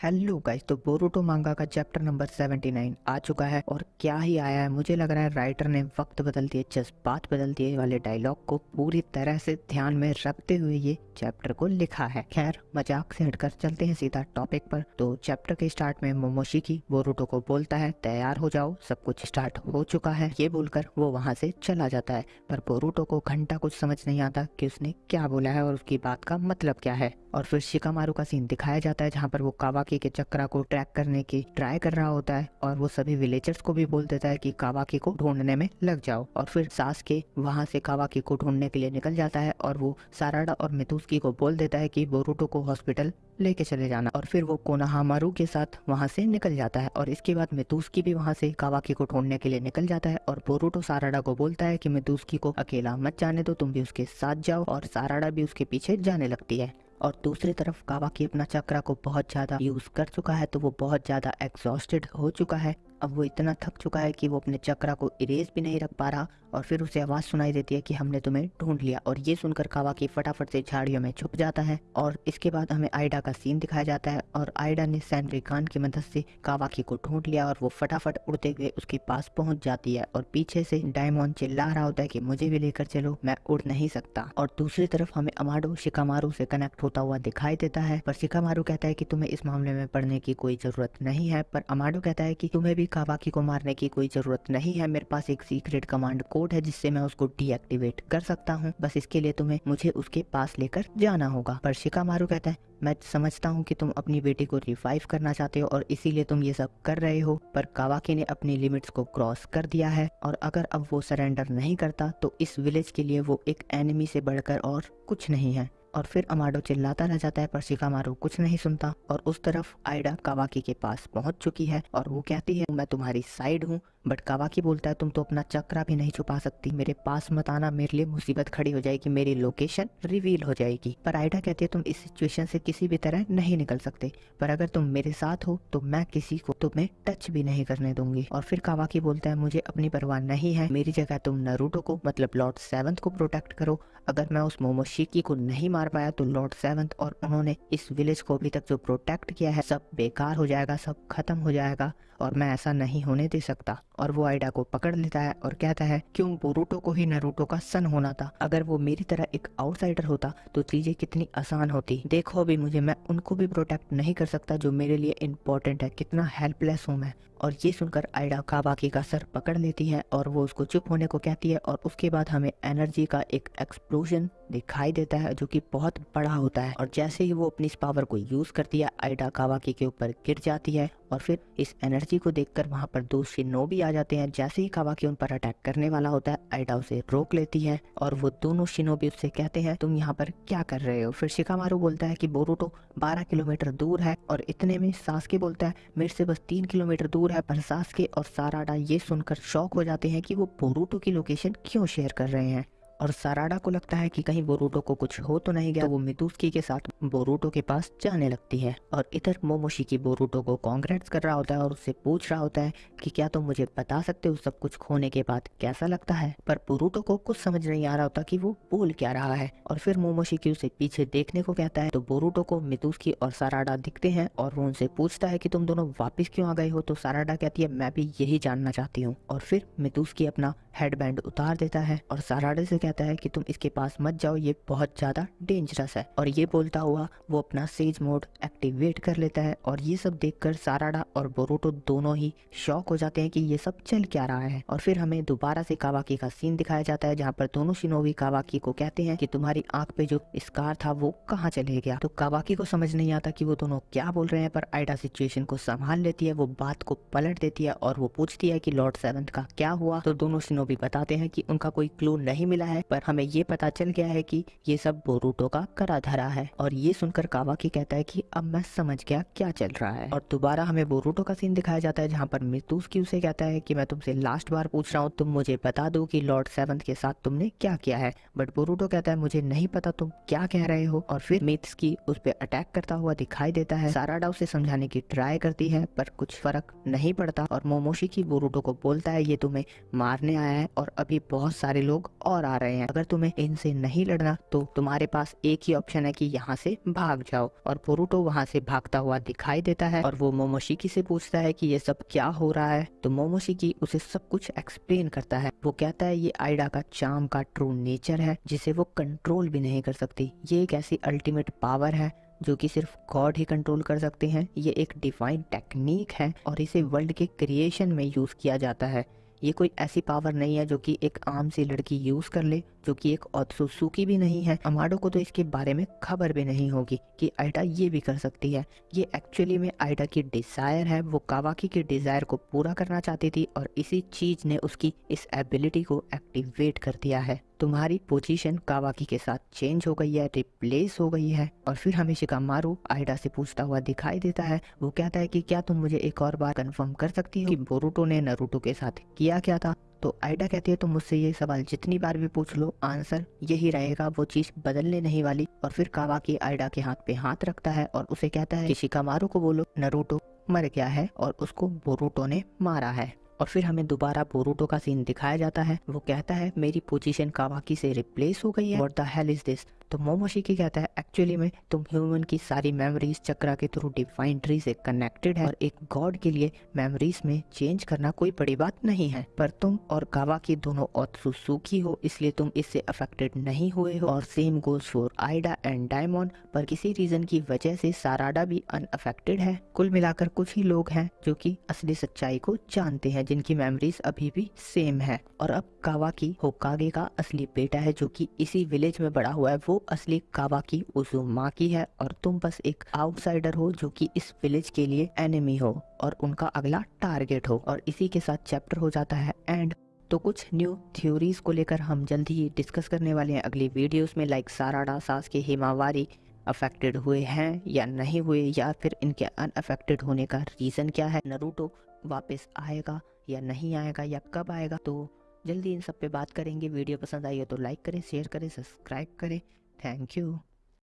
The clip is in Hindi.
हेलो गाइस तो बोरुटो मांगा का चैप्टर नंबर 79 आ चुका है और क्या ही आया है? मुझे लग रहा है राइटर ने वक्त बदल दिए जज्बात बदल दिए वाले डायलॉग को पूरी तरह से ध्यान में रखते हुए ये चैप्टर को लिखा है। खैर, मज़ाक से हटकर चलते हैं सीधा टॉपिक पर। तो चैप्टर के स्टार्ट में मोमोशिकी बोरुटो को बोलता है, तैयार हो जाओ, सब कुछ स्टार्ट हो चुका है। ये बोलकर वो वहाँ से चला जाता है, पर बोरुटो को घंटा कुछ समझ नहीं आता की उसने क्या बोला है और उसकी बात का मतलब क्या है। और फिर शिकामारू का सीन दिखाया जाता है, जहाँ पर वो कावाकी के चक्रा को ट्रैक करने की ट्राई कर रहा होता है और वो सभी विलेजर्स को भी बोल देता है कि कावाकी को ढूँढने में लग जाओ। और फिर सास के वहाँ से कावाकी को ढूँढने के लिए निकल जाता है और वो साराडा और मितुस्की को बोल देता है कि बोरूटो को हॉस्पिटल लेके चले जाना। और फिर वो कोनाहामारू के साथ वहाँ से निकल जाता है और इसके बाद मितुस्की भी वहाँ से कावाकी को ढूँढने के लिए निकल जाता है और बोरूटो साराडा को बोलता है कि मितुस्की को अकेला मत जाने दो, तुम भी उसके साथ जाओ और साराडा भी उसके पीछे जाने लगती है। और दूसरी तरफ़ कावाकी अपना चक्रा को बहुत ज़्यादा यूज़ कर चुका है तो वो बहुत ज़्यादा एग्जॉस्टेड हो चुका है। अब वो इतना थक चुका है कि वो अपने चक्रा को इरेज भी नहीं रख पा रहा। और फिर उसे आवाज़ सुनाई देती है कि हमने तुम्हें ढूंढ लिया और ये सुनकर कावाकी फटाफट से झाड़ियों में छुप जाता है और इसके बाद हमें आइडा का सीन दिखाया जाता है और आइडा ने सैंड्री खान की मदद से कावाकी को ढूंढ लिया और वो फटाफट उड़ते हुए उसके पास पहुँच जाती है और पीछे से डायमंड चिल्ला रहा होता है कि मुझे भी लेकर चलो, मैं उड़ नहीं सकता। और दूसरी तरफ़ हमें अमाडो शिकामारू से कनेक्ट होता हुआ दिखाई देता है, पर शिकामारू कहता है कि तुम्हें इस मामले में पढ़ने की कोई ज़रूरत नहीं है, पर अमाडो कहता है कि तुम्हें भी कावाकी को मारने की कोई ज़रूरत नहीं है, मेरे पास एक सीक्रेट कमांड कोड है जिससे मैं उसको डीएक्टिवेट कर सकता हूँ। बस इसके लिए तुम्हें मुझे उसके पास लेकर जाना होगा। पर शिकामारू कहता है, मैं समझता हूँ कि तुम अपनी बेटी को रिवाइव करना चाहते हो और इसीलिए तुम ये सब कर रहे हो, पर कावाकी ने अपनी लिमिट्स को क्रॉस कर दिया है और अगर अब वो सरेंडर नहीं करता तो इस विलेज के लिए वो एक एनिमी से बढ़कर और कुछ नहीं है। और फिर अमाडो चिल्लाता रह जाता है, पर शिकामारू कुछ नहीं सुनता और उस तरफ़ आइडा कावाकी के पास पहुँच चुकी है और वो कहती है, मैं तुम्हारी साइड हूँ बट कावाकी बोलता है, तुम तो अपना चक्रा भी नहीं छुपा सकती, मेरे पास मत आना, मेरे लिए मुसीबत खड़ी हो जाएगी, मेरी लोकेशन रिवील हो जाएगी. पर आइडा कहती है, तुम इस सिचुएशन से किसी भी तरह नहीं निकल सकते, पर अगर तुम मेरे साथ हो तो मैं किसी को तुम्हें टच भी नहीं करने दूँगी. और फिर कावाकी बोलता है, मुझे अपनी परवाह नहीं है, मेरी जगह तुम नरूटो को मतलब लॉर्ड सेवंथ को प्रोटेक्ट करो, अगर मैं उस मोमोशिकी को नहीं मार पाया तो लॉर्ड सेवंथ और उन्होंने इस विलेज को अभी तक जो प्रोटेक्ट किया है, सब बेकार हो जाएगा, सब खत्म हो जाएगा और मैं ऐसा नहीं होने दे सकता। और वो आइडा को पकड़ लेता है और कहता है, क्यों बोरूटो को ही नरूटो का सन होना था? अगर वो मेरी तरह एक आउटसाइडर होता तो चीज़ें कितनी आसान होती। देखो अभी मुझे, मैं उनको भी प्रोटेक्ट नहीं कर सकता जो मेरे लिए इम्पोर्टेंट है। कितना हेल्पलेस हूँ मैं। और ये सुनकर आइडा काबाकी का सर पकड़ लेती है और वो उसको चुप होने को कहती है और उसके बाद हमें एनर्जी का एक एक्सप्लोजन दिखाई देता है, जो कि बहुत बड़ा होता है। और जैसे ही वो अपनी इस पावर को यूज़ करती है, आइडा कावाकी के ऊपर गिर जाती है और फिर इस एनर्जी को देखकर वहाँ पर दो शिनो भी आ जाते हैं। जैसे ही कावाकी उन पर अटैक करने वाला होता है, आइडा उसे रोक लेती है और वो दोनों शिनोबी उससे कहते हैं, तुम यहाँ पर क्या कर रहे हो? फिर शिकामारू बोलता है कि, बोरूटो 12 किलोमीटर दूर है और इतने में सासके बोलता है, मेरे से बस तीन किलोमीटर दूर है। पर सासके और साराडा ये सुनकर शौक हो जाते हैं कि वो बोरूटो की लोकेशन क्यों शेयर कर रहे हैं। और साराडा को लगता है कि कहीं बोरूटो को कुछ हो तो नहीं गया। तो वो मितुस्की के साथ बोरूटो के पास जाने लगती है और इधर मोमोशी की बोरूटो को कांग्रेट्स कर रहा होता है और उससे पूछ रहा होता है कि क्या तुम तो मुझे बता सकते हो सब कुछ खोने के बाद कैसा लगता है? पर बोरूटो को कुछ समझ नहीं आ रहा होता कि वो बोल क्या रहा है और फिर मोमोशी की उसे पीछे देखने को कहता है। तो बोरूटो को मितुस्की और साराडा दिखते हैं और वो उनसे पूछता है कि तुम दोनों वापिस क्यों आ गए हो? तो साराडा कहती है, मैं भी यही जानना चाहती हूँ। और फिर मितुस्की अपना हेडबैंड उतार देता है और साराडे से कहता है कि तुम इसके पास मत जाओ, ये बहुत ज़्यादा डेंजरस है। और ये बोलता हुआ वो अपना सेज मोड एक्टिवेट कर लेता है और ये सब देखकर साराडा और बोरोटो दोनों ही शॉक हो जाते हैं कि ये सब चल क्या रहा है। और फिर हमें दोबारा से कावाकी का सीन दिखाया जाता है, जहाँ पर दोनों शिनोवी कावाकी को कहते हैं कि तुम्हारी आँख पे जो स्कार था, वो कहाँ चले गया? तो कावाकी को समझ नहीं आता कि वो दोनों क्या बोल रहे हैं, पर आइडा सिचुएशन को संभाल लेती है, वो बात को पलट देती है और वो पूछती है कि लॉर्ड सेवंथ का क्या हुआ? तो दोनों शिनोबी बताते हैं कि उनका कोई क्लू नहीं मिला है, पर हमें ये पता चल गया है कि ये सब बोरूटो का करा धरा है। और ये सुनकर कावाकी कहता है कि अब मैं समझ गया क्या चल रहा है। और दोबारा हमें बोरूटो का सीन दिखाया जाता है, जहाँ पर मितुस उसे कहता है कि मैं तुमसे लास्ट बार पूछ रहा हूँ, तुम मुझे बता दो कि लॉर्ड सेवंथ के साथ तुमने क्या किया है। बट बोरूटो कहता है, मुझे नहीं पता तुम क्या कह रहे हो। और फिर मिथ्स की उस पर अटैक करता हुआ दिखाई देता है। साराडा उसे समझाने की ट्राई करती है, पर कुछ फ़र्क नहीं पड़ता। और मोमोशी की बोरूटो को बोलता है, ये तुम्हें मारने आया है और अभी बहुत सारे लोग और आ रहे हैं। अगर तुम्हें इनसे नहीं लड़ना तो तुम्हारे पास एक ही ऑप्शन है कि यहाँ से भाग जाओ। और बोरूटो वहाँ से भागता हुआ दिखाई देता है और वो मोमोशिकी से पूछता है कि ये सब क्या हो रहा है। तो मोमोशिकी उसे सब कुछ एक्सप्लेन करता है। वो कहता है, ये आइडा का चाम का ट्रू नेचर है, जिसे वो कंट्रोल भी नहीं कर सकती। ये एक ऐसी अल्टीमेट पावर है, जो कि सिर्फ़ गॉड ही कंट्रोल कर सकते हैं। ये एक डिवाइन टेक्निक है और इसे वर्ल्ड के क्रिएशन में यूज़ किया जाता है। ये कोई ऐसी पावर नहीं है जो कि एक आम सी लड़की यूज़ कर ले। जो कि एक ऑत्सुसुकी भी नहीं है, अमाडो को तो इसके बारे में खबर भी नहीं होगी कि आइडा ये भी कर सकती है। ये एक्चुअली में आइडा की डिज़ायर है, वो कावाकी की डिज़ायर को पूरा करना चाहती थी और इसी चीज़ ने उसकी इस एबिलिटी को एक्टिवेट कर दिया है। तुम्हारी पोजीशन कावाकी के साथ चेंज हो गई है रिप्लेस हो गई है और फिर हमें शिकामारू आइडा से पूछता हुआ दिखाई देता है। वो कहता है कि क्या तुम मुझे एक और बार कंफर्म कर सकती हो कि बोरूटो ने नरूटो के साथ किया क्या था? तो आइडा कहती है, तुम मुझसे ये सवाल जितनी बार भी पूछ लो, आंसर यही रहेगा, वो चीज़ बदलने नहीं वाली। और फिर कावाकी आइडा के हाथ पे हाथ रखता है और उसे कहता है कि शिकामारू को बोलो नरूटो मर गया है और उसको बोरूटो ने मारा है। और फिर हमें दोबारा बोरूटो का सीन दिखाया जाता है। वो कहता है, मेरी पोजीशन कावाकी से रिप्लेस हो गई है। What the hell is this तो मोमोशिकी कहता है? एक्चुअली में तुम ह्यूमन की सारी मेमोरीज चक्रा के थ्रू डिफाइन ट्री से कनेक्टेड है और एक गॉड के लिए मेमोरीज में चेंज करना कोई बड़ी बात नहीं है। पर तुम और कावा की दोनों सुखी हो, इसलिए तुम इससे अफेक्टेड नहीं हुए हो। और same goals for Aida and diamond पर किसी रीजन की वजह से साराडा भी अनअफेक्टेड है। कुल मिलाकर कुछ ही लोग हैं जो कि असली सच्चाई को जानते हैं, जिनकी मेमोरीज अभी भी सेम है। और अब कावा की होकागे का असली बेटा है, जो कि इसी विलेज में बड़ा हुआ है, वो असली कावा की की है और तुम बस एक आउटसाइडर हो जो कि इस विलेज के लिए एनिमी हो और उनका अगला टारगेट हो। और इसी के साथ चैप्टर हो जाता है एंड। तो कुछ न्यू थ्योरीज को लेकर हम जल्दी ही डिस्कस करने वाले हैं। अगली वीडियोस में लाइक साराडा सास के हिमावारी अफेक्टेड हुए हैं या नहीं हुए या फिर इनके अनअफेक्टेड होने का रीज़न क्या है? नरूटो वापस आएगा या नहीं आएगा या कब आएगा? तो जल्दी इन सब पे बात करेंगे। वीडियो पसंद आई हो तो लाइक करें शेयर करें सब्सक्राइब करें। Thank you